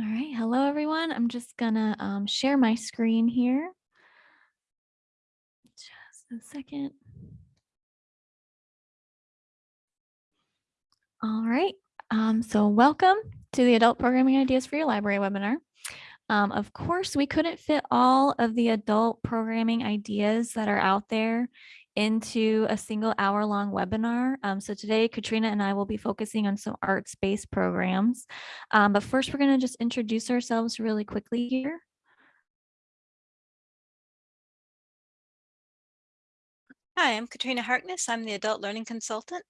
All right, hello everyone. I'm just gonna um, share my screen here. Just a second. All right, um, so welcome to the Adult Programming Ideas for Your Library webinar. Um, of course, we couldn't fit all of the adult programming ideas that are out there into a single hour long webinar. Um, so today, Katrina and I will be focusing on some arts-based programs. Um, but first, we're going to just introduce ourselves really quickly here. Hi, I'm Katrina Harkness. I'm the Adult Learning Consultant.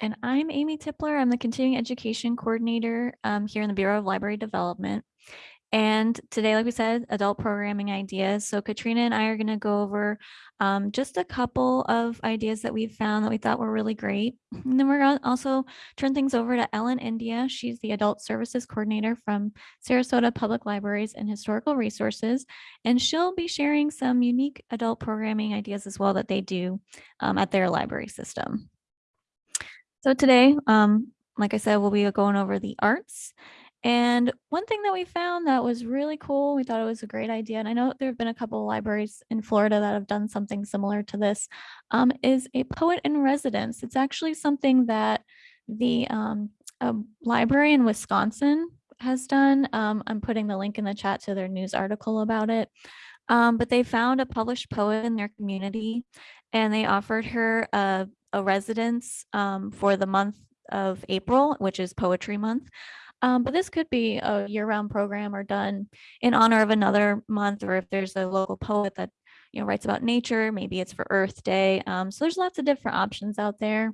And I'm Amy Tipler. I'm the Continuing Education Coordinator um, here in the Bureau of Library Development. And today, like we said, adult programming ideas. So Katrina and I are going to go over um, just a couple of ideas that we found that we thought were really great. And then we're going to also turn things over to Ellen India. She's the Adult Services Coordinator from Sarasota Public Libraries and Historical Resources. And she'll be sharing some unique adult programming ideas as well that they do um, at their library system. So today, um, like I said, we'll be going over the arts and one thing that we found that was really cool, we thought it was a great idea, and I know there have been a couple of libraries in Florida that have done something similar to this, um, is a poet in residence. It's actually something that the um, library in Wisconsin has done. Um, I'm putting the link in the chat to their news article about it. Um, but they found a published poet in their community and they offered her a, a residence um, for the month of April, which is Poetry Month. Um, but this could be a year-round program or done in honor of another month, or if there's a local poet that you know writes about nature, maybe it's for Earth Day. Um, so there's lots of different options out there.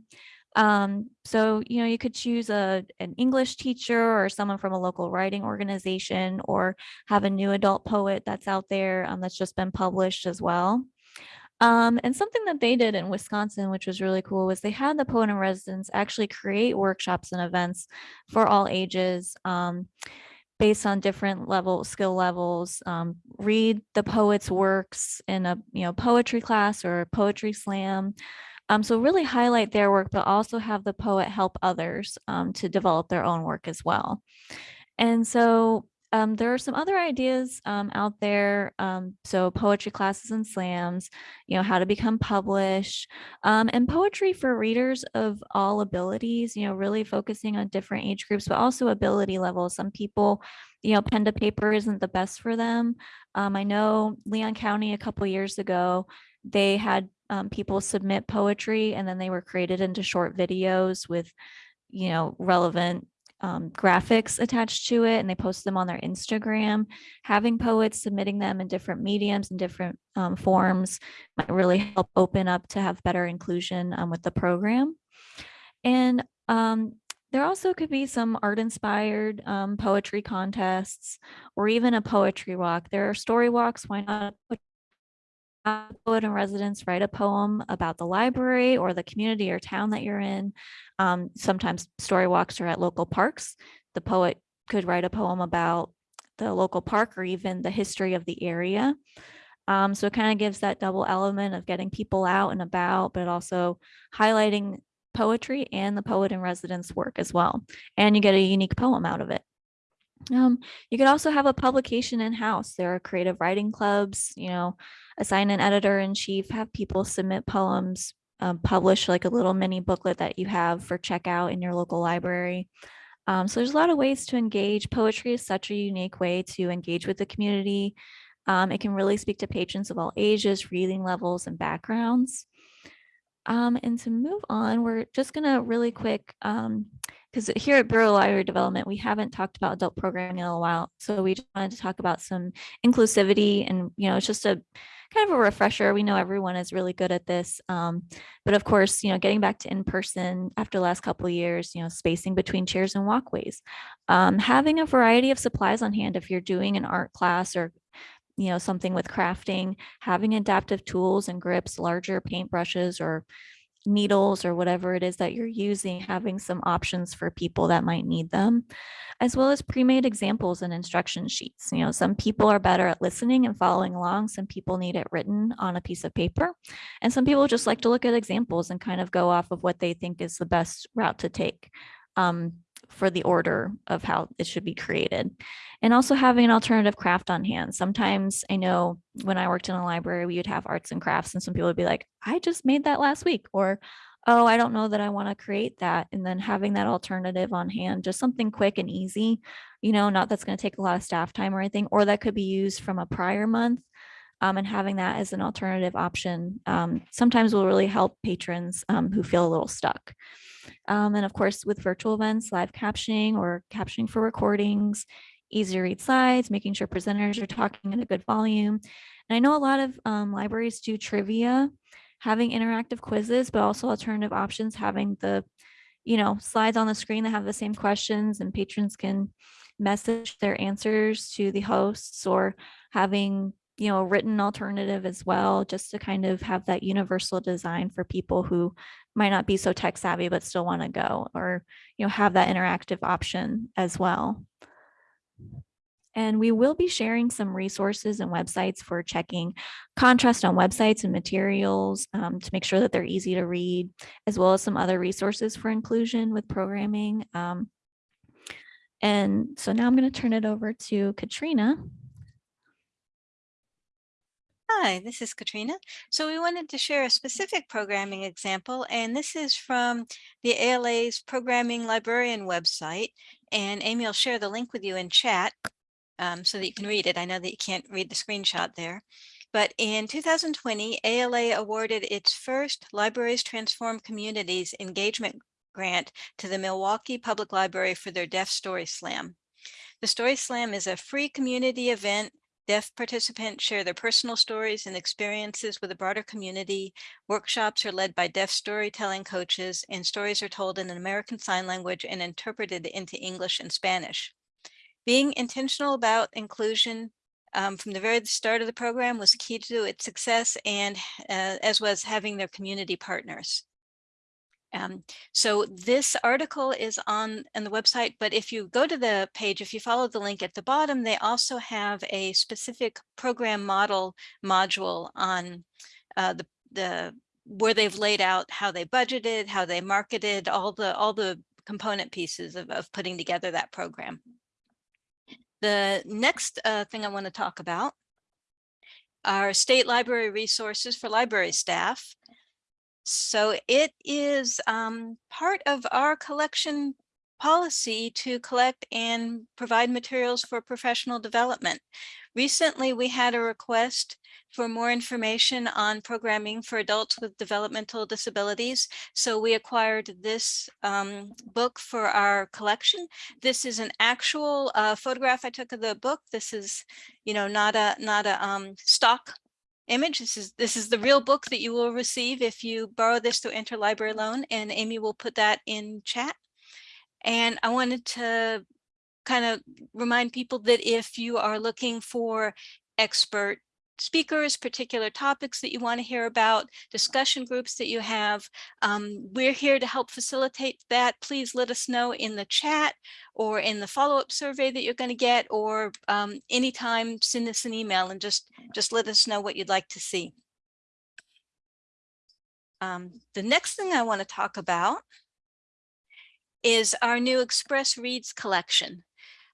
Um, so, you know, you could choose a, an English teacher or someone from a local writing organization or have a new adult poet that's out there um, that's just been published as well. Um, and something that they did in Wisconsin, which was really cool, was they had the poet in residence actually create workshops and events for all ages um, based on different level skill levels. Um, read the poet's works in a you know poetry class or poetry slam. Um, so really highlight their work, but also have the poet help others um, to develop their own work as well. And so um, there are some other ideas um, out there. Um, so poetry classes and slams, you know, how to become published um, and poetry for readers of all abilities, you know, really focusing on different age groups, but also ability levels. Some people, you know, pen to paper isn't the best for them. Um, I know Leon County a couple years ago, they had um, people submit poetry and then they were created into short videos with you know relevant um, graphics attached to it and they post them on their Instagram. Having poets submitting them in different mediums and different um, forms might really help open up to have better inclusion um, with the program. And um, there also could be some art inspired um, poetry contests or even a poetry walk. There are story walks. Why not poet in residence write a poem about the library or the community or town that you're in. Um, sometimes story walks are at local parks. The poet could write a poem about the local park or even the history of the area. Um, so it kind of gives that double element of getting people out and about, but also highlighting poetry and the poet in residence work as well. And you get a unique poem out of it. Um, you could also have a publication in-house. There are creative writing clubs, you know, assign an editor in chief, have people submit poems, um, publish like a little mini booklet that you have for checkout in your local library. Um, so there's a lot of ways to engage. Poetry is such a unique way to engage with the community. Um, it can really speak to patrons of all ages, reading levels, and backgrounds. Um, and to move on, we're just going to really quick um, because here at Bureau Library Development, we haven't talked about adult programming in a while. So we just wanted to talk about some inclusivity and, you know, it's just a kind of a refresher. We know everyone is really good at this. Um, but of course, you know, getting back to in-person after the last couple years, you know, spacing between chairs and walkways, um, having a variety of supplies on hand if you're doing an art class or you know, something with crafting, having adaptive tools and grips, larger paintbrushes or needles or whatever it is that you're using, having some options for people that might need them, as well as pre-made examples and instruction sheets. You know, some people are better at listening and following along. Some people need it written on a piece of paper. And some people just like to look at examples and kind of go off of what they think is the best route to take. um, for the order of how it should be created. And also having an alternative craft on hand. Sometimes I know when I worked in a library, we would have arts and crafts and some people would be like, I just made that last week or oh, I don't know that I want to create that. And then having that alternative on hand, just something quick and easy, you know, not that's going to take a lot of staff time or anything, or that could be used from a prior month. Um, and having that as an alternative option um, sometimes will really help patrons um, who feel a little stuck. Um, and of course, with virtual events, live captioning or captioning for recordings, easy to read slides, making sure presenters are talking at a good volume. And I know a lot of um, libraries do trivia, having interactive quizzes, but also alternative options, having the, you know, slides on the screen that have the same questions and patrons can message their answers to the hosts or having you know, written alternative as well, just to kind of have that universal design for people who might not be so tech savvy, but still want to go or, you know, have that interactive option as well. And we will be sharing some resources and websites for checking contrast on websites and materials um, to make sure that they're easy to read, as well as some other resources for inclusion with programming. Um, and so now I'm going to turn it over to Katrina. Hi, this is Katrina. So we wanted to share a specific programming example, and this is from the ALA's Programming Librarian website. And Amy will share the link with you in chat um, so that you can read it. I know that you can't read the screenshot there. But in 2020, ALA awarded its first Libraries Transform Communities engagement grant to the Milwaukee Public Library for their Deaf Story Slam. The Story Slam is a free community event Deaf participants share their personal stories and experiences with a broader community. Workshops are led by deaf storytelling coaches and stories are told in an American Sign Language and interpreted into English and Spanish. Being intentional about inclusion um, from the very start of the program was key to its success and uh, as was having their community partners. Um, so this article is on, on the website, but if you go to the page, if you follow the link at the bottom, they also have a specific program model module on uh, the, the where they've laid out how they budgeted, how they marketed, all the all the component pieces of, of putting together that program. The next uh, thing I want to talk about are state library resources for library staff. So it is um, part of our collection policy to collect and provide materials for professional development. Recently, we had a request for more information on programming for adults with developmental disabilities. So we acquired this um, book for our collection. This is an actual uh, photograph I took of the book. This is, you know, not a not a um, stock image. This is this is the real book that you will receive if you borrow this through interlibrary loan and Amy will put that in chat. And I wanted to kind of remind people that if you are looking for expert speakers, particular topics that you want to hear about, discussion groups that you have. Um, we're here to help facilitate that. Please let us know in the chat or in the follow-up survey that you're going to get or um, anytime send us an email and just, just let us know what you'd like to see. Um, the next thing I want to talk about is our new Express Reads collection.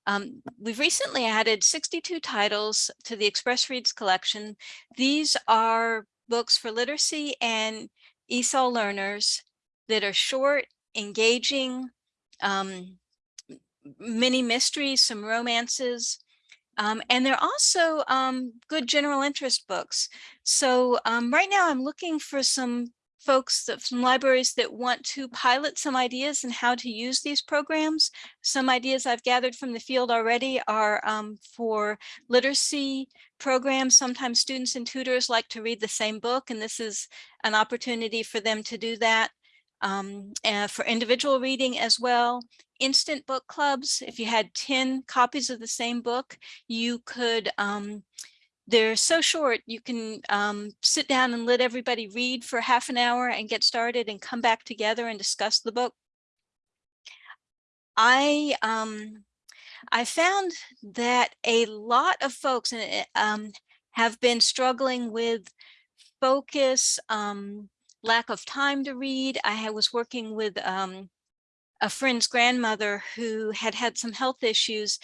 Um, we've recently added 62 titles to the Express Reads collection. These are books for literacy and ESOL learners that are short, engaging, um, many mysteries, some romances, um, and they're also um, good general interest books. So um, right now I'm looking for some folks from libraries that want to pilot some ideas and how to use these programs. Some ideas I've gathered from the field already are um, for literacy programs. Sometimes students and tutors like to read the same book, and this is an opportunity for them to do that. Um, and for individual reading as well. Instant book clubs, if you had 10 copies of the same book, you could um, they're so short, you can um, sit down and let everybody read for half an hour and get started and come back together and discuss the book. I um, I found that a lot of folks eh, um, have been struggling with focus, um, lack of time to read. I was working with um, a friend's grandmother who had had some health issues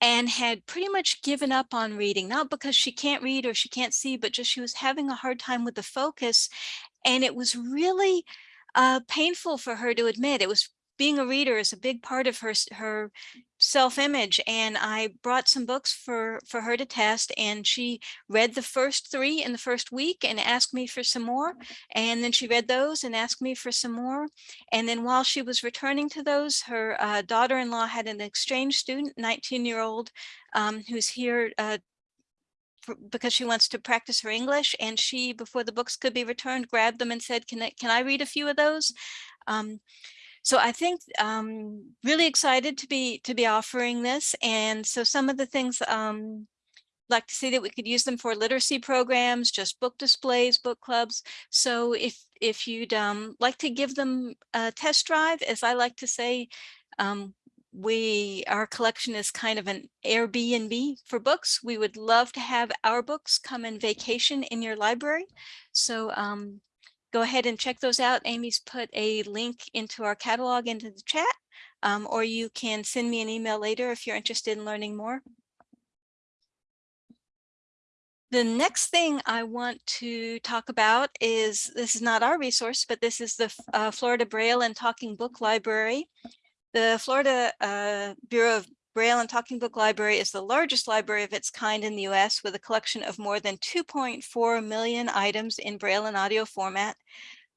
and had pretty much given up on reading, not because she can't read or she can't see, but just she was having a hard time with the focus. And it was really uh, painful for her to admit. It was being a reader is a big part of her her self-image and I brought some books for for her to test and she read the first three in the first week and asked me for some more and then she read those and asked me for some more and then while she was returning to those her uh, daughter-in-law had an exchange student 19 year old um, who's here uh, because she wants to practice her English and she before the books could be returned grabbed them and said can I can I read a few of those? Um, so I think um, really excited to be to be offering this. And so some of the things um, like to see that we could use them for literacy programs, just book displays, book clubs. So if if you'd um, like to give them a test drive, as I like to say, um, we our collection is kind of an Airbnb for books. We would love to have our books come and vacation in your library. So um, go ahead and check those out. Amy's put a link into our catalog into the chat, um, or you can send me an email later if you're interested in learning more. The next thing I want to talk about is, this is not our resource, but this is the uh, Florida Braille and Talking Book Library. The Florida uh, Bureau of Braille and Talking Book Library is the largest library of its kind in the US with a collection of more than 2.4 million items in Braille and audio format.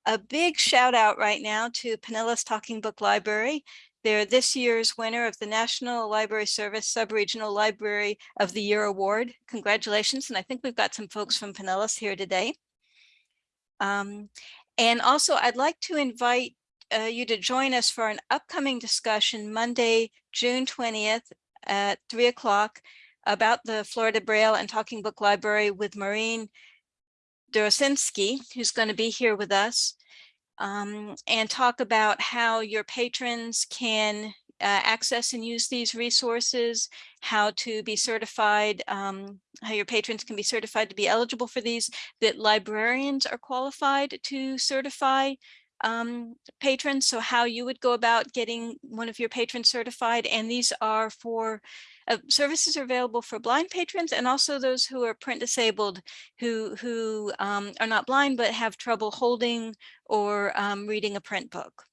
A big shout out right now to Pinellas Talking Book Library. They're this year's winner of the National Library Service Subregional Library of the Year Award. Congratulations. And I think we've got some folks from Pinellas here today. Um, and also I'd like to invite uh, you to join us for an upcoming discussion Monday, June 20th at three o'clock about the Florida Braille and Talking Book Library with Maureen Dorosinski, who's going to be here with us um, and talk about how your patrons can uh, access and use these resources, how to be certified, um, how your patrons can be certified to be eligible for these, that librarians are qualified to certify um, patrons. So how you would go about getting one of your patrons certified. And these are for uh, services are available for blind patrons and also those who are print disabled who who um, are not blind but have trouble holding or um, reading a print book.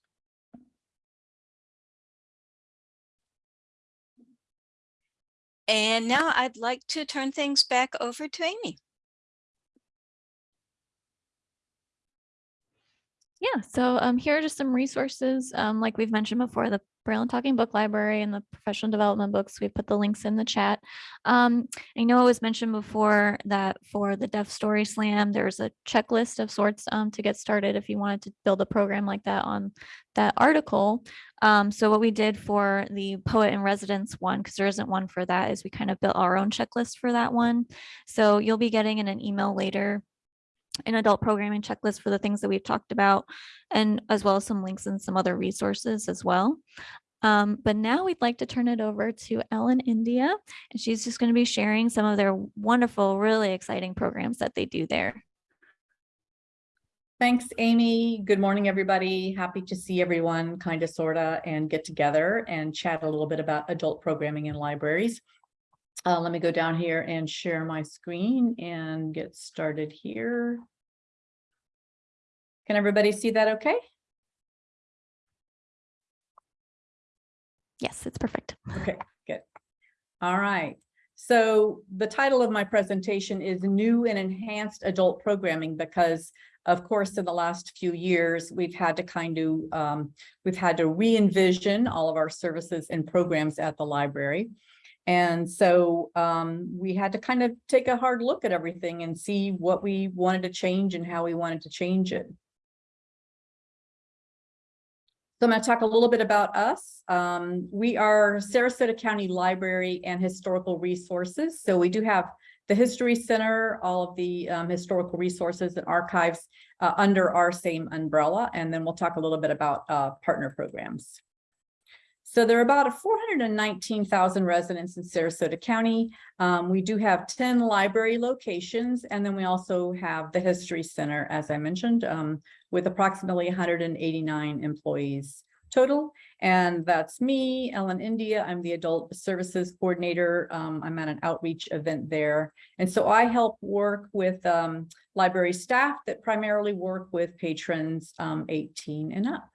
And now I'd like to turn things back over to Amy. Yeah, so um, here are just some resources. Um, like we've mentioned before, the Braille and Talking Book Library and the professional development books. We've put the links in the chat. Um, I know it was mentioned before that for the Deaf Story Slam, there's a checklist of sorts um, to get started if you wanted to build a program like that on that article. Um, so what we did for the Poet in Residence one, because there isn't one for that, is we kind of built our own checklist for that one. So you'll be getting in an email later an adult programming checklist for the things that we've talked about, and as well as some links and some other resources as well. Um, but now we'd like to turn it over to Ellen India, and she's just going to be sharing some of their wonderful, really exciting programs that they do there. Thanks, Amy. Good morning, everybody. Happy to see everyone kind of sorta and get together and chat a little bit about adult programming in libraries. Uh, let me go down here and share my screen and get started here. Can everybody see that okay? Yes, it's perfect. Okay, good. All right. So the title of my presentation is New and Enhanced Adult Programming because of course, in the last few years, we've had to kind of, um, we've had to re-envision all of our services and programs at the library. And so um, we had to kind of take a hard look at everything and see what we wanted to change and how we wanted to change it. So I'm going to talk a little bit about us. Um, we are Sarasota County Library and Historical Resources. So we do have the History Center, all of the um, historical resources and archives uh, under our same umbrella. And then we'll talk a little bit about uh, partner programs. So there are about 419,000 residents in Sarasota County. Um, we do have 10 library locations, and then we also have the History Center, as I mentioned, um, with approximately 189 employees total. And that's me, Ellen India. I'm the Adult Services Coordinator. Um, I'm at an outreach event there. And so I help work with um, library staff that primarily work with patrons um, 18 and up.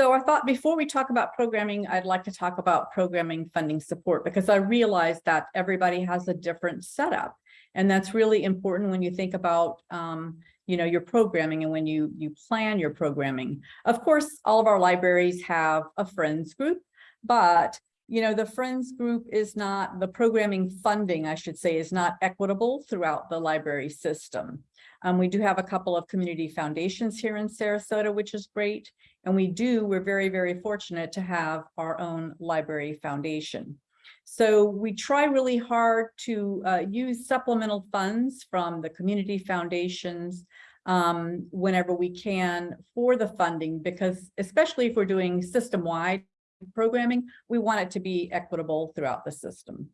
So I thought before we talk about programming, I'd like to talk about programming funding support because I realize that everybody has a different setup. And that's really important when you think about, um, you know, your programming and when you, you plan your programming. Of course, all of our libraries have a friends group, but you know, the friends group is not, the programming funding, I should say, is not equitable throughout the library system. Um, we do have a couple of community foundations here in Sarasota, which is great. And we do, we're very, very fortunate to have our own library foundation. So we try really hard to uh, use supplemental funds from the community foundations um, whenever we can for the funding, because especially if we're doing system-wide programming, we want it to be equitable throughout the system.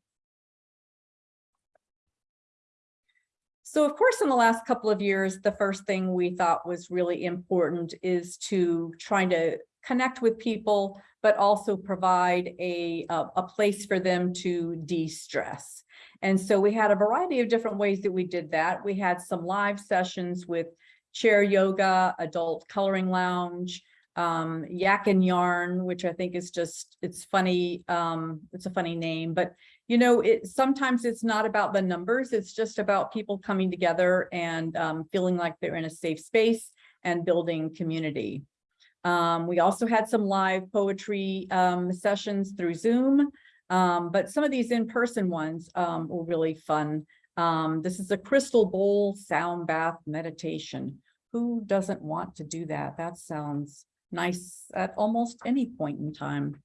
So of course, in the last couple of years, the first thing we thought was really important is to trying to connect with people, but also provide a, a, a place for them to de-stress. And so we had a variety of different ways that we did that. We had some live sessions with chair yoga, adult coloring lounge, um, Yak and Yarn, which I think is just, it's funny. Um, it's a funny name, but you know, it sometimes it's not about the numbers. It's just about people coming together and um, feeling like they're in a safe space and building community. Um, we also had some live poetry um, sessions through Zoom, um, but some of these in-person ones um, were really fun. Um, this is a crystal bowl sound bath meditation. Who doesn't want to do that? That sounds nice at almost any point in time.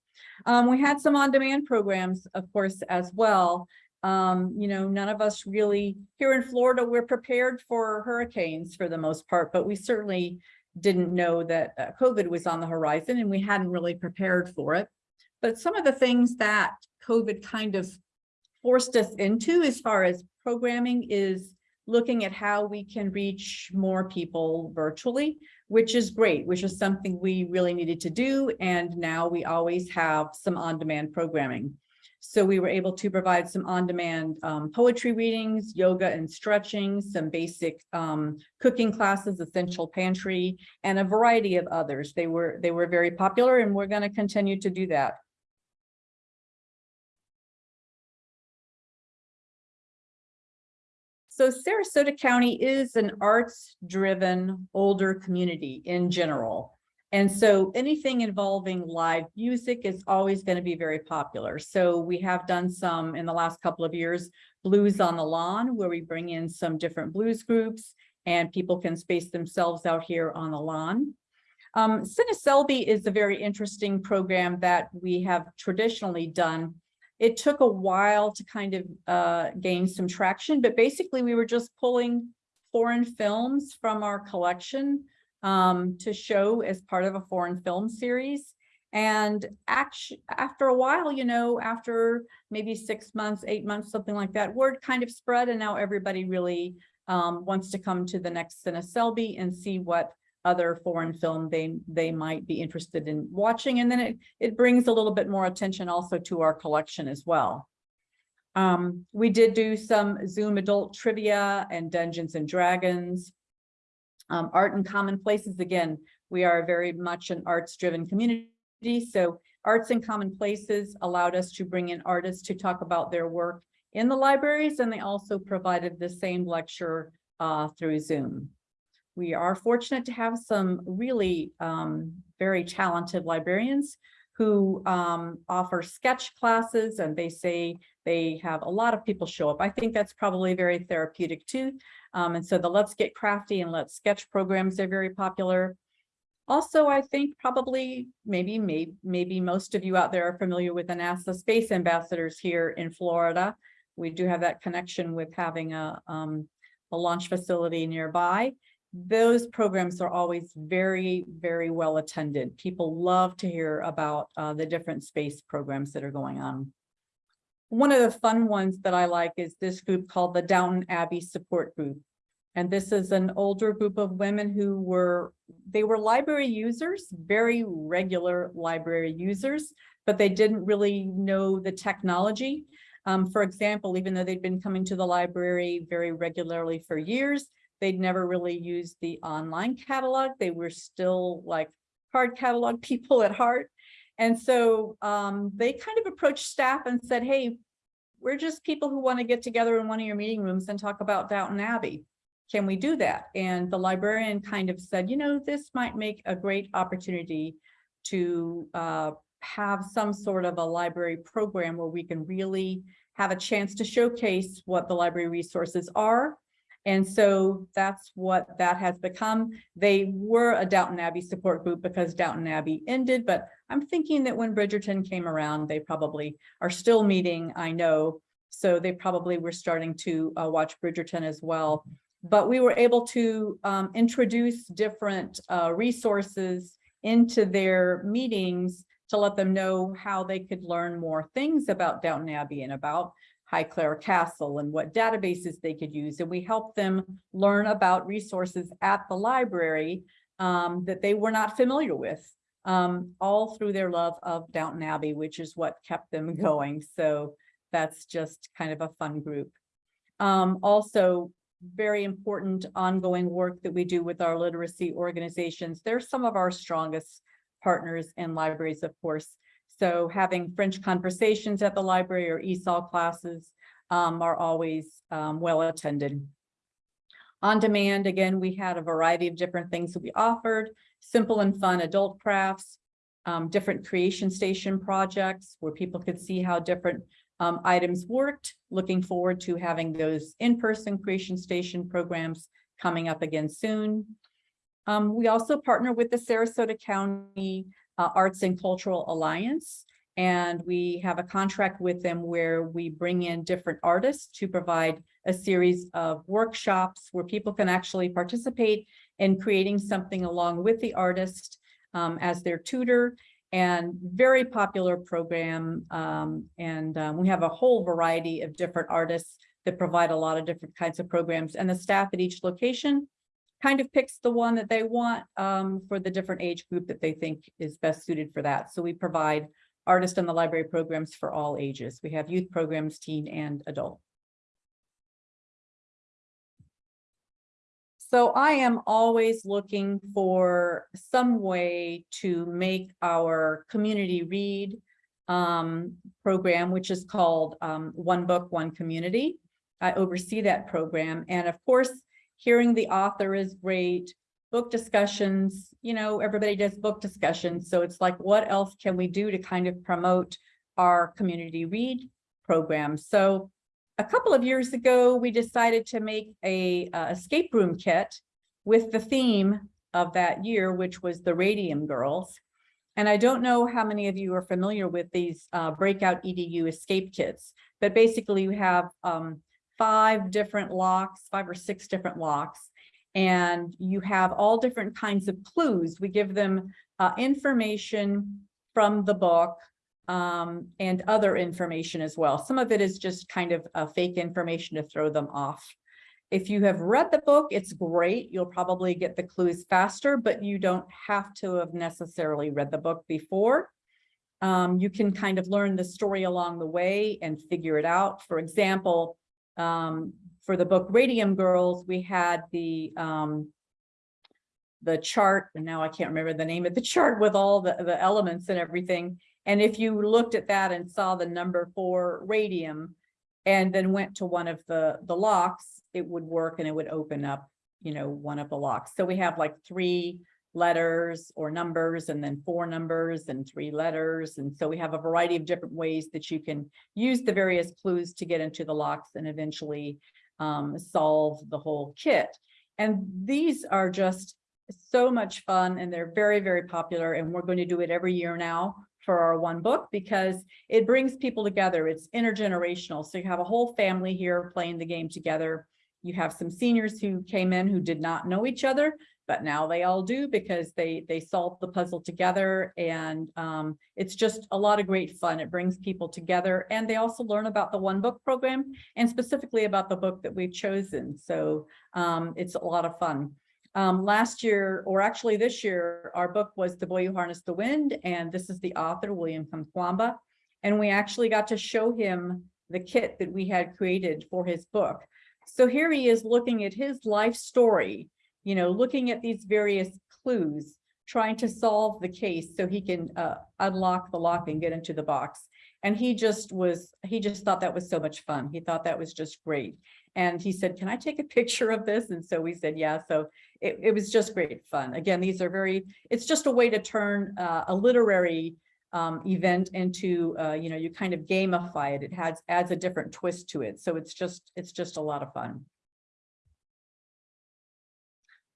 Um, we had some on-demand programs, of course, as well. Um, you know, none of us really here in Florida, we're prepared for hurricanes for the most part, but we certainly didn't know that uh, COVID was on the horizon and we hadn't really prepared for it. But some of the things that COVID kind of forced us into as far as programming is looking at how we can reach more people virtually, which is great, which is something we really needed to do. And now we always have some on-demand programming. So we were able to provide some on-demand um, poetry readings, yoga and stretching, some basic um, cooking classes, essential pantry, and a variety of others. They were they were very popular and we're going to continue to do that. So Sarasota County is an arts-driven older community in general. And so anything involving live music is always going to be very popular. So we have done some in the last couple of years, Blues on the Lawn, where we bring in some different blues groups and people can space themselves out here on the lawn. Um, Cineselby is a very interesting program that we have traditionally done it took a while to kind of uh, gain some traction, but basically we were just pulling foreign films from our collection um, to show as part of a foreign film series. And actually, after a while, you know, after maybe six months, eight months, something like that, word kind of spread and now everybody really um, wants to come to the next Cineselby and see what other foreign film they they might be interested in watching and then it it brings a little bit more attention also to our collection as well. Um, we did do some zoom adult trivia and dungeons and dragons. Um, art and common places again we are very much an arts driven community so arts and common places allowed us to bring in artists to talk about their work in the libraries and they also provided the same lecture uh, through zoom we are fortunate to have some really um, very talented librarians who um, offer sketch classes and they say they have a lot of people show up. I think that's probably very therapeutic too. Um, and so the Let's Get Crafty and Let's Sketch programs are very popular. Also, I think probably maybe, maybe, maybe most of you out there are familiar with the NASA Space Ambassadors here in Florida. We do have that connection with having a, um, a launch facility nearby those programs are always very, very well attended. People love to hear about uh, the different space programs that are going on. One of the fun ones that I like is this group called the Downton Abbey Support Group. And this is an older group of women who were, they were library users, very regular library users, but they didn't really know the technology. Um, for example, even though they'd been coming to the library very regularly for years, they'd never really used the online catalog. They were still like hard catalog people at heart. And so um, they kind of approached staff and said, hey, we're just people who want to get together in one of your meeting rooms and talk about Downton Abbey. Can we do that? And the librarian kind of said, you know, this might make a great opportunity to uh, have some sort of a library program where we can really have a chance to showcase what the library resources are. And so that's what that has become. They were a Downton Abbey support group because Downton Abbey ended, but I'm thinking that when Bridgerton came around, they probably are still meeting, I know. So they probably were starting to uh, watch Bridgerton as well. But we were able to um, introduce different uh, resources into their meetings to let them know how they could learn more things about Downton Abbey and about Highclere Castle and what databases they could use. And we helped them learn about resources at the library um, that they were not familiar with, um, all through their love of Downton Abbey, which is what kept them going. So that's just kind of a fun group. Um, also, very important ongoing work that we do with our literacy organizations. They're some of our strongest partners and libraries, of course. So having French conversations at the library or ESOL classes um, are always um, well attended. On demand, again, we had a variety of different things that we offered, simple and fun adult crafts, um, different creation station projects where people could see how different um, items worked. Looking forward to having those in-person creation station programs coming up again soon. Um, we also partner with the Sarasota County uh, Arts and Cultural Alliance. And we have a contract with them where we bring in different artists to provide a series of workshops where people can actually participate in creating something along with the artist um, as their tutor and very popular program. Um, and um, we have a whole variety of different artists that provide a lot of different kinds of programs and the staff at each location kind of picks the one that they want um, for the different age group that they think is best suited for that. So we provide artist in the library programs for all ages. We have youth programs, teen and adult. So I am always looking for some way to make our community read um, program, which is called um, One Book, One Community. I oversee that program. And of course, hearing the author is great. Book discussions, you know, everybody does book discussions. So it's like, what else can we do to kind of promote our community read program? So a couple of years ago, we decided to make a escape room kit with the theme of that year, which was the Radium Girls. And I don't know how many of you are familiar with these uh, breakout EDU escape kits, but basically you have um, five different locks, five or six different locks, and you have all different kinds of clues. We give them uh, information from the book um, and other information as well. Some of it is just kind of fake information to throw them off. If you have read the book, it's great. You'll probably get the clues faster, but you don't have to have necessarily read the book before. Um, you can kind of learn the story along the way and figure it out. For example, um, for the book Radium Girls, we had the um, the chart, and now I can't remember the name of the chart with all the, the elements and everything. And if you looked at that and saw the number for radium and then went to one of the, the locks, it would work and it would open up, you know, one of the locks. So we have like three letters or numbers and then four numbers and three letters. And so we have a variety of different ways that you can use the various clues to get into the locks and eventually um, solve the whole kit. And these are just so much fun and they're very, very popular. And we're going to do it every year now for our one book because it brings people together. It's intergenerational. So you have a whole family here playing the game together. You have some seniors who came in who did not know each other, but now they all do because they, they solve the puzzle together and um, it's just a lot of great fun. It brings people together and they also learn about the One Book program and specifically about the book that we've chosen. So um, it's a lot of fun. Um, last year, or actually this year, our book was The Boy Who Harnessed the Wind, and this is the author, William Kamkwamba. And we actually got to show him the kit that we had created for his book. So here he is looking at his life story, you know, looking at these various clues, trying to solve the case so he can uh, unlock the lock and get into the box. And he just was, he just thought that was so much fun. He thought that was just great. And he said, can I take a picture of this? And so we said, yeah. So it, it was just great fun. Again, these are very, it's just a way to turn uh, a literary um, event into, uh, you know, you kind of gamify it. It has adds a different twist to it. So it's just, it's just a lot of fun.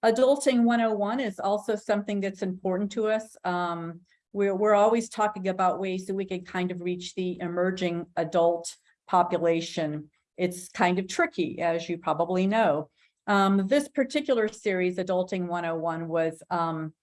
Adulting 101 is also something that's important to us. Um, we're, we're always talking about ways that we can kind of reach the emerging adult population. It's kind of tricky, as you probably know. Um, this particular series, Adulting 101, was um,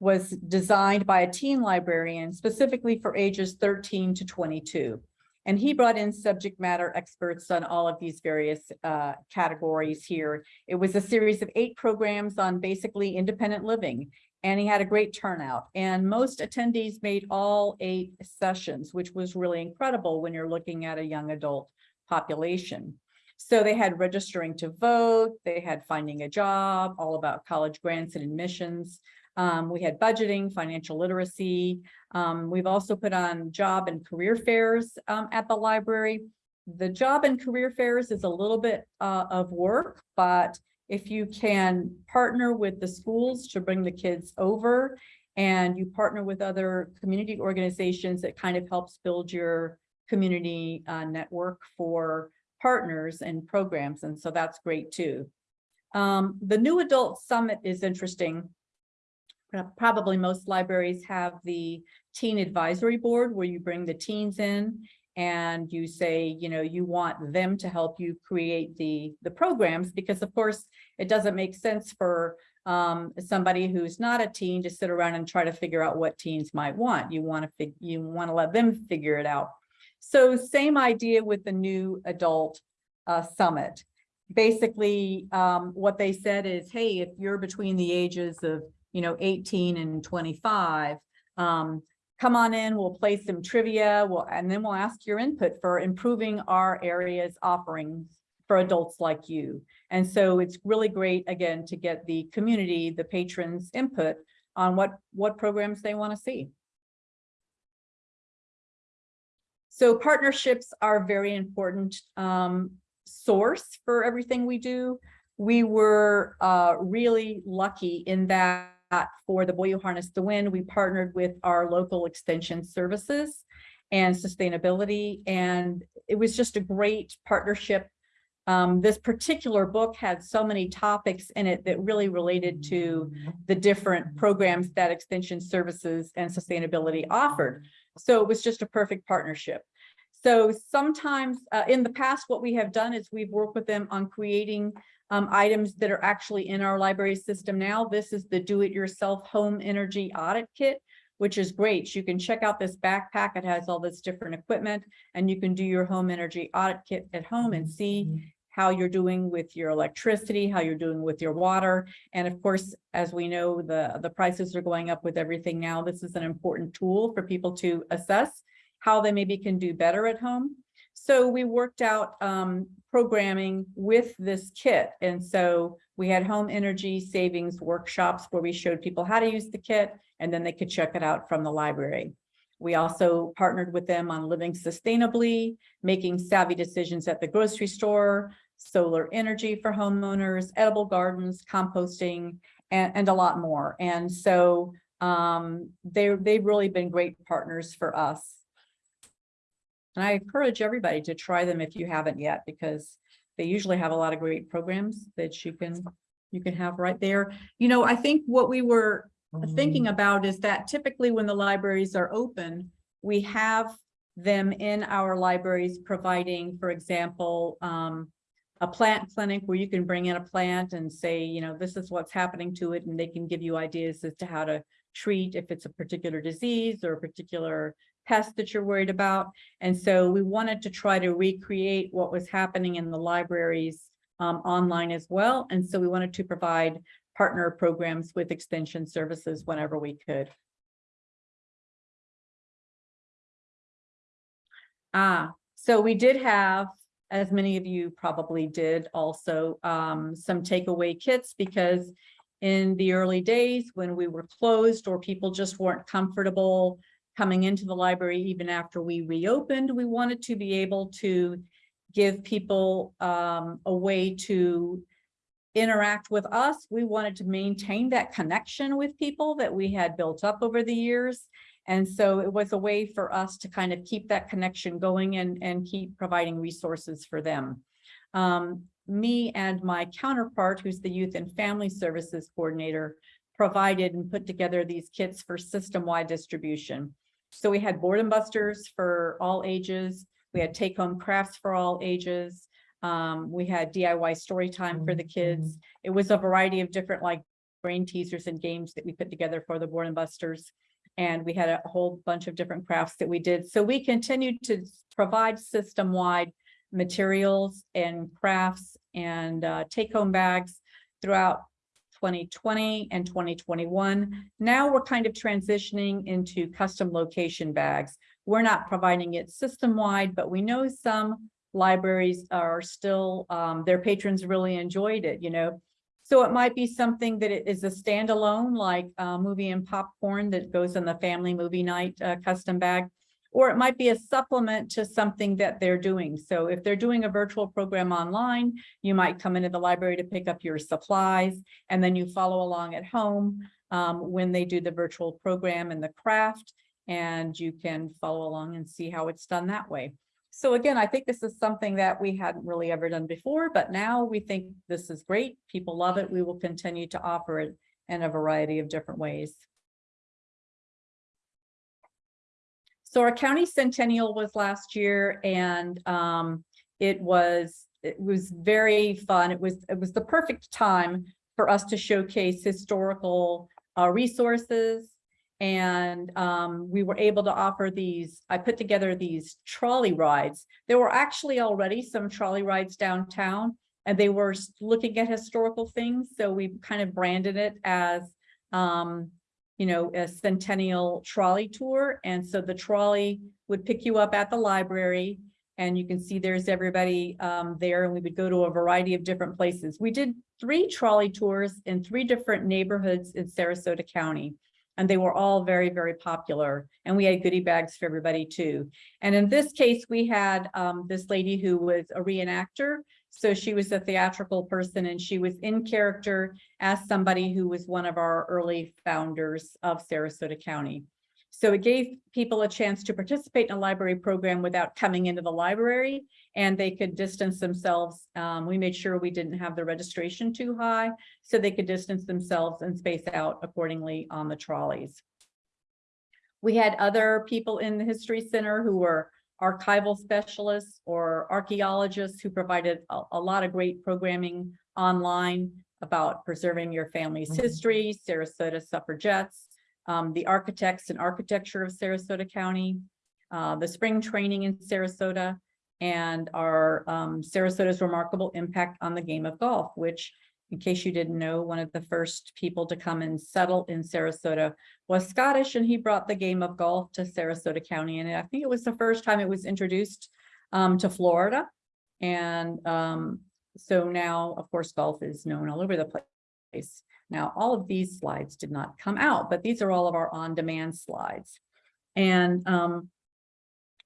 was designed by a teen librarian specifically for ages 13 to 22. And he brought in subject matter experts on all of these various uh, categories here. It was a series of eight programs on basically independent living. And he had a great turnout and most attendees made all eight sessions, which was really incredible when you're looking at a young adult population. So they had registering to vote, they had finding a job, all about college grants and admissions. Um, we had budgeting, financial literacy. Um, we've also put on job and career fairs um, at the library. The job and career fairs is a little bit uh, of work, but if you can partner with the schools to bring the kids over and you partner with other community organizations, it kind of helps build your community uh, network for partners and programs. And so that's great too. Um, the New Adult Summit is interesting. Probably most libraries have the teen advisory board where you bring the teens in and you say, you know, you want them to help you create the, the programs because of course it doesn't make sense for um, somebody who's not a teen to sit around and try to figure out what teens might want. You want to you want to let them figure it out. So same idea with the new adult uh, summit. Basically, um, what they said is, hey, if you're between the ages of, you know, 18 and 25, um, come on in, we'll play some trivia, we'll, and then we'll ask your input for improving our area's offerings for adults like you. And so it's really great, again, to get the community, the patrons input on what, what programs they want to see. So partnerships are very important um, source for everything we do. We were uh, really lucky in that for the Boy Who the Wind, we partnered with our local extension services and sustainability. And it was just a great partnership. Um, this particular book had so many topics in it that really related to the different programs that extension services and sustainability offered. So it was just a perfect partnership. So sometimes uh, in the past, what we have done is we've worked with them on creating um, items that are actually in our library system now. This is the do-it-yourself home energy audit kit, which is great. You can check out this backpack. It has all this different equipment and you can do your home energy audit kit at home and see how you're doing with your electricity, how you're doing with your water. And of course, as we know, the, the prices are going up with everything now. This is an important tool for people to assess how they maybe can do better at home. So we worked out um, programming with this kit. And so we had home energy savings workshops where we showed people how to use the kit and then they could check it out from the library. We also partnered with them on living sustainably, making savvy decisions at the grocery store, solar energy for homeowners, edible gardens, composting, and, and a lot more. And so um, they, they've really been great partners for us. And I encourage everybody to try them if you haven't yet, because they usually have a lot of great programs that you can you can have right there. You know, I think what we were thinking about is that typically when the libraries are open, we have them in our libraries providing, for example, um, a plant clinic where you can bring in a plant and say, you know, this is what's happening to it, and they can give you ideas as to how to treat if it's a particular disease or a particular pest that you're worried about. And so we wanted to try to recreate what was happening in the libraries um, online as well. And so we wanted to provide partner programs with extension services whenever we could. Ah, so we did have, as many of you probably did also, um, some takeaway kits because in the early days when we were closed or people just weren't comfortable coming into the library even after we reopened, we wanted to be able to give people um, a way to interact with us. We wanted to maintain that connection with people that we had built up over the years. And so it was a way for us to kind of keep that connection going and, and keep providing resources for them. Um, me and my counterpart, who's the Youth and Family Services Coordinator, provided and put together these kits for system-wide distribution. So we had boredom busters for all ages. We had take-home crafts for all ages. Um, we had DIY story time for the kids. It was a variety of different like brain teasers and games that we put together for the boredom busters. And we had a whole bunch of different crafts that we did. So we continued to provide system-wide materials and crafts and uh, take-home bags throughout 2020 and 2021. Now we're kind of transitioning into custom location bags. We're not providing it system-wide, but we know some libraries are still, um, their patrons really enjoyed it, you know. So it might be something that it is a standalone, like uh, movie and popcorn that goes in the family movie night uh, custom bag. Or it might be a supplement to something that they're doing. So if they're doing a virtual program online, you might come into the library to pick up your supplies and then you follow along at home um, when they do the virtual program and the craft and you can follow along and see how it's done that way. So again, I think this is something that we hadn't really ever done before, but now we think this is great. People love it. We will continue to offer it in a variety of different ways. So our county centennial was last year and um, it was it was very fun. It was it was the perfect time for us to showcase historical uh, resources. And um, we were able to offer these, I put together these trolley rides. There were actually already some trolley rides downtown and they were looking at historical things. So we kind of branded it as um, you know, a centennial trolley tour. And so the trolley would pick you up at the library and you can see there's everybody um, there and we would go to a variety of different places. We did three trolley tours in three different neighborhoods in Sarasota County and they were all very, very popular. And we had goodie bags for everybody too. And in this case, we had um, this lady who was a reenactor so she was a theatrical person and she was in character as somebody who was one of our early founders of Sarasota County. So it gave people a chance to participate in a library program without coming into the library and they could distance themselves. Um, we made sure we didn't have the registration too high so they could distance themselves and space out accordingly on the trolleys. We had other people in the History Center who were archival specialists or archaeologists who provided a, a lot of great programming online about preserving your family's Mm-hmm. history, Sarasota suffragettes, um, the architects and architecture of Sarasota County, uh, the spring training in Sarasota, and our um, Sarasota's remarkable impact on the game of golf, which in case you didn't know, one of the first people to come and settle in Sarasota was Scottish and he brought the game of golf to Sarasota County. And I think it was the first time it was introduced um, to Florida. And um, so now, of course, golf is known all over the place. Now, all of these slides did not come out, but these are all of our on-demand slides. And um,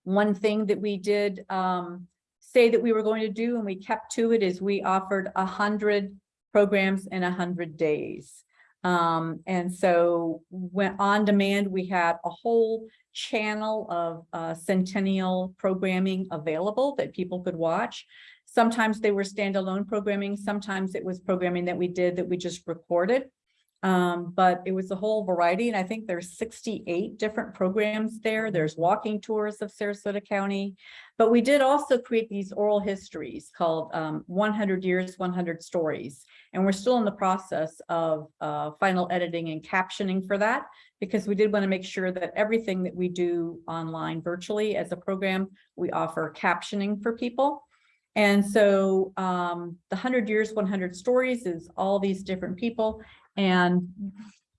one thing that we did um, say that we were going to do and we kept to it is we offered a hundred programs in a hundred days. Um, and so when on demand, we had a whole channel of uh, centennial programming available that people could watch. Sometimes they were standalone programming. Sometimes it was programming that we did that we just recorded. Um, but it was a whole variety, and I think there's sixty-eight different programs there. There's walking tours of Sarasota County. But we did also create these oral histories called um one hundred years, one hundred stories. And we're still in the process of uh final editing and captioning for that. Because we did want to make sure that everything that we do online virtually as a program, we offer captioning for people. And so um the hundred years, one hundred stories is all these different people and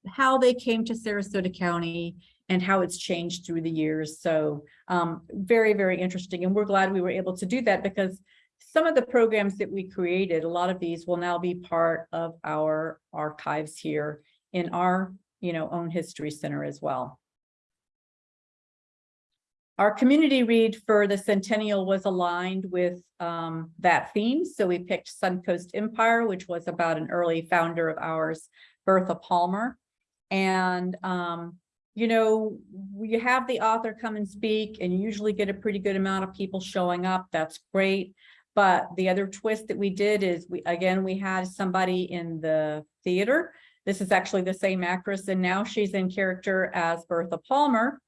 how they came to Sarasota County and how it's changed through the years. So um, very, very interesting. And we're glad we were able to do that because some of the programs that we created, a lot of these will now be part of our archives here in our, you know, own history center as well. Our community read for the centennial was aligned with um, that theme. So we picked Suncoast Empire, which was about an early founder of ours, Bertha Palmer. And, um, you know, we have the author come and speak and you usually get a pretty good amount of people showing up. That's great. But the other twist that we did is we, again, we had somebody in the theater. This is actually the same actress and now she's in character as Bertha Palmer.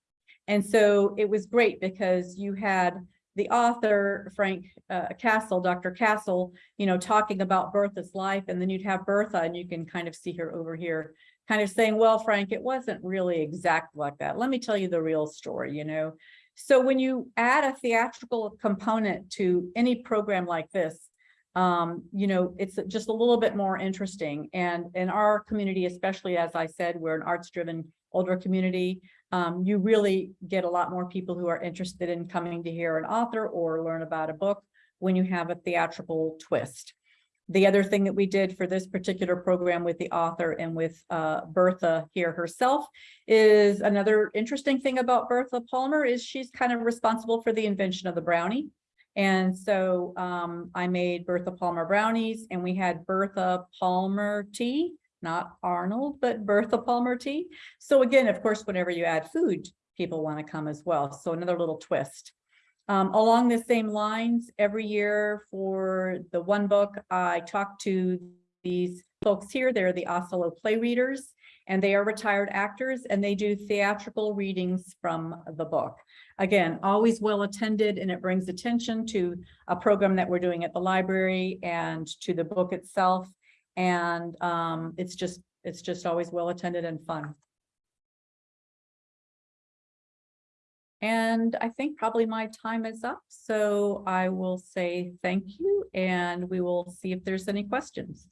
And so it was great because you had the author, Frank uh, Cassell, Dr. Cassell, you know, talking about Bertha's life, and then you'd have Bertha, and you can kind of see her over here, kind of saying, well, Frank, it wasn't really exact like that. Let me tell you the real story, you know. So when you add a theatrical component to any program like this, um, you know, it's just a little bit more interesting. And in our community, especially as I said, we're an arts-driven older community um, you really get a lot more people who are interested in coming to hear an author or learn about a book when you have a theatrical twist. The other thing that we did for this particular program with the author and with uh, Bertha here herself is another interesting thing about Bertha Palmer is she's kind of responsible for the invention of the brownie. And so um, I made Bertha Palmer brownies and we had Bertha Palmer tea not Arnold, but Bertha Palmer tea. So again, of course, whenever you add food, people want to come as well. So another little twist. Um, along the same lines, every year for the one book, I talk to these folks here. They're the Oslo play readers, and they are retired actors, and they do theatrical readings from the book. Again, always well attended, and it brings attention to a program that we're doing at the library and to the book itself. And um, it's just, it's just always well attended and fun. And I think probably my time is up, so I will say thank you and we will see if there's any questions.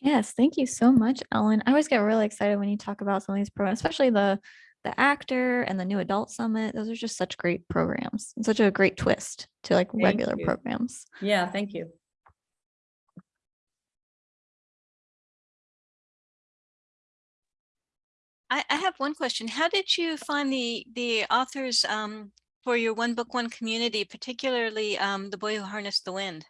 Yes, thank you so much, Ellen. I always get really excited when you talk about some of these programs, especially the the actor and the new adult summit. Those are just such great programs and such a great twist to like Thank regular you. programs. Yeah, thank you. I, I have one question. How did you find the, the authors um, for your One Book, One Community, particularly um, The Boy Who Harnessed the Wind?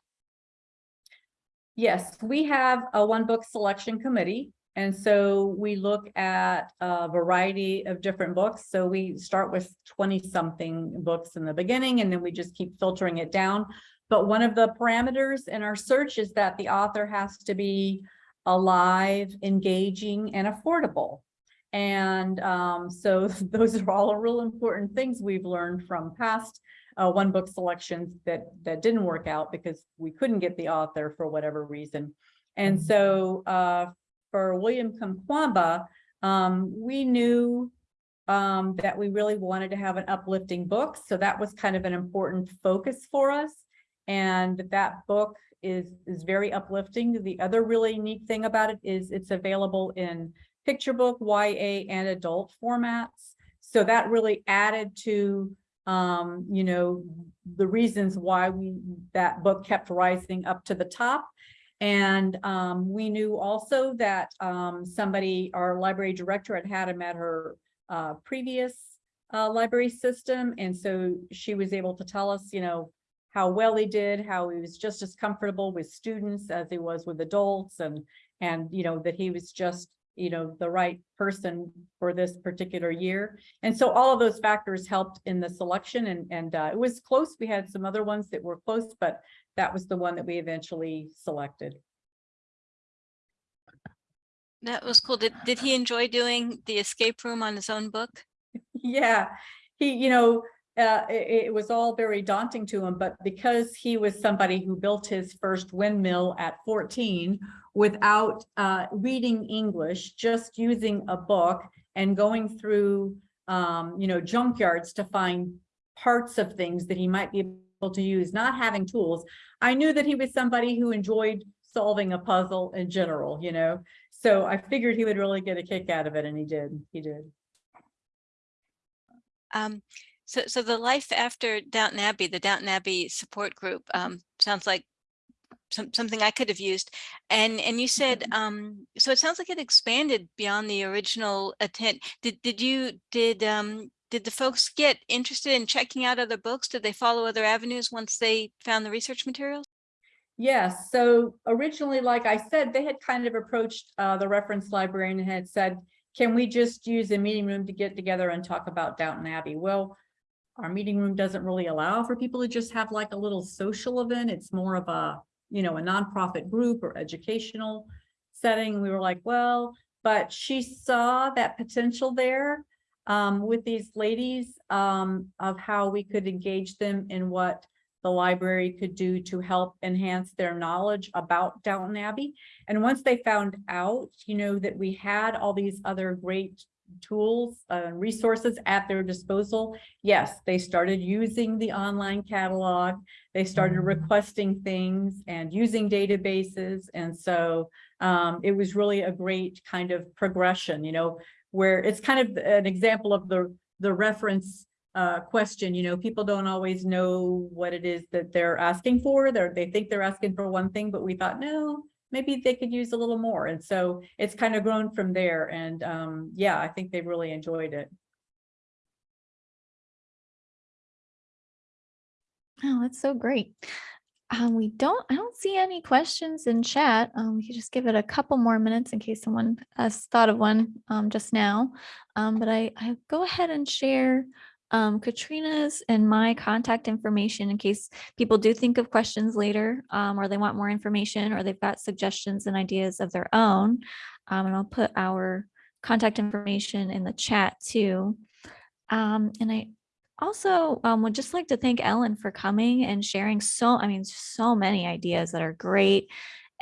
Yes, we have a one book selection committee. And so we look at a variety of different books. So we start with 20 something books in the beginning, and then we just keep filtering it down. But one of the parameters in our search is that the author has to be alive, engaging, and affordable. And um, so those are all real important things we've learned from past uh, one book selections that that didn't work out because we couldn't get the author for whatever reason. And so uh, for William Kamkwamba, um, we knew um, that we really wanted to have an uplifting book. So that was kind of an important focus for us. And that book is, is very uplifting. The other really neat thing about it is it's available in picture book, YA, and adult formats. So that really added to um, you know, the reasons why we that book kept rising up to the top. And um, we knew also that um, somebody, our library director had had him at her uh, previous uh, library system. And so she was able to tell us, you know, how well he did, how he was just as comfortable with students as he was with adults and, and, you know, that he was just you know, the right person for this particular year. And so all of those factors helped in the selection and, and uh, it was close. We had some other ones that were close, but that was the one that we eventually selected. That was cool. Did, did he enjoy doing the escape room on his own book? Yeah, he, you know, uh, it, it was all very daunting to him, but because he was somebody who built his first windmill at fourteen without, uh, reading English, just using a book and going through, um, you know, junkyards to find parts of things that he might be to use, not having tools. I knew that he was somebody who enjoyed solving a puzzle in general, you know? So I figured he would really get a kick out of it and he did, he did. Um, so, so the life after Downton Abbey, the Downton Abbey support group, um, sounds like some, something I could have used. And, and you said, um, so it sounds like it expanded beyond the original intent. Did, did you, did, um, did the folks get interested in checking out other books? Did they follow other avenues once they found the research materials? Yes, so originally, like I said, they had kind of approached uh the reference librarian and had said, can we just use a meeting room to get together and talk about Downton Abbey? Well, our meeting room doesn't really allow for people to just have like a little social event. It's more of a, you know, a nonprofit group or educational setting. We were like, well, but she saw that potential there um with these ladies um of how we could engage them in what the library could do to help enhance their knowledge about Downton Abbey. And once they found out, you know, that we had all these other great tools, uh, resources at their disposal, yes, they started using the online catalog. They started requesting things and using databases. And so um, it was really a great kind of progression, you know, where it's kind of an example of the, the reference uh, question, you know, people don't always know what it is that they're asking for. They're, they think they're asking for one thing, but we thought, no, maybe they could use a little more. And so it's kind of grown from there. And um, yeah, I think they really enjoyed it. Oh, that's so great. Um, we don't, I don't see any questions in chat. Um, we could just give it a couple more minutes in case someone has thought of one um, just now. Um, but I, I go ahead and share um, Katrina's and my contact information in case people do think of questions later um, or they want more information or they've got suggestions and ideas of their own. And I'll put our contact information in the chat too. And I also um, would just like to thank Ellen for coming and sharing so, I mean, so many ideas that are great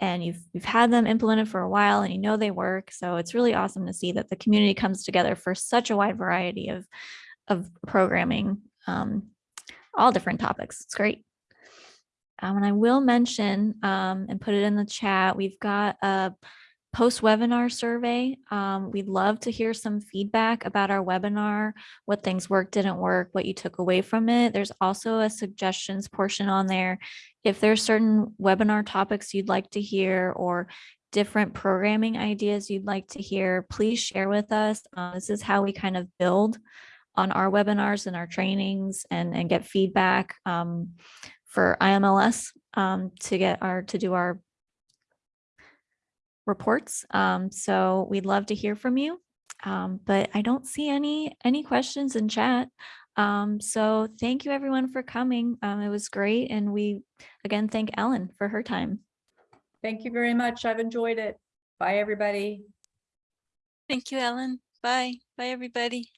and you've, you've had them implemented for a while and you know they work. So it's really awesome to see that the community comes together for such a wide variety of, of programming, um, all different topics. It's great. Um, and I will mention um, and put it in the chat, we've got a post webinar survey. Um, we'd love to hear some feedback about our webinar, what things worked, didn't work, what you took away from it. There's also a suggestions portion on there. If there's certain webinar topics you'd like to hear or different programming ideas you'd like to hear, please share with us. Uh, this is how we kind of build on our webinars and our trainings and, and get feedback um, for IMLS um, to get our, to do our reports. Um, so we'd love to hear from you. Um, but I don't see any, any questions in chat. Um, so thank you everyone for coming. Um, it was great. And we, again, thank Ellen for her time. Thank you very much. I've enjoyed it. Bye, everybody. Thank you, Ellen. Bye. Bye, everybody.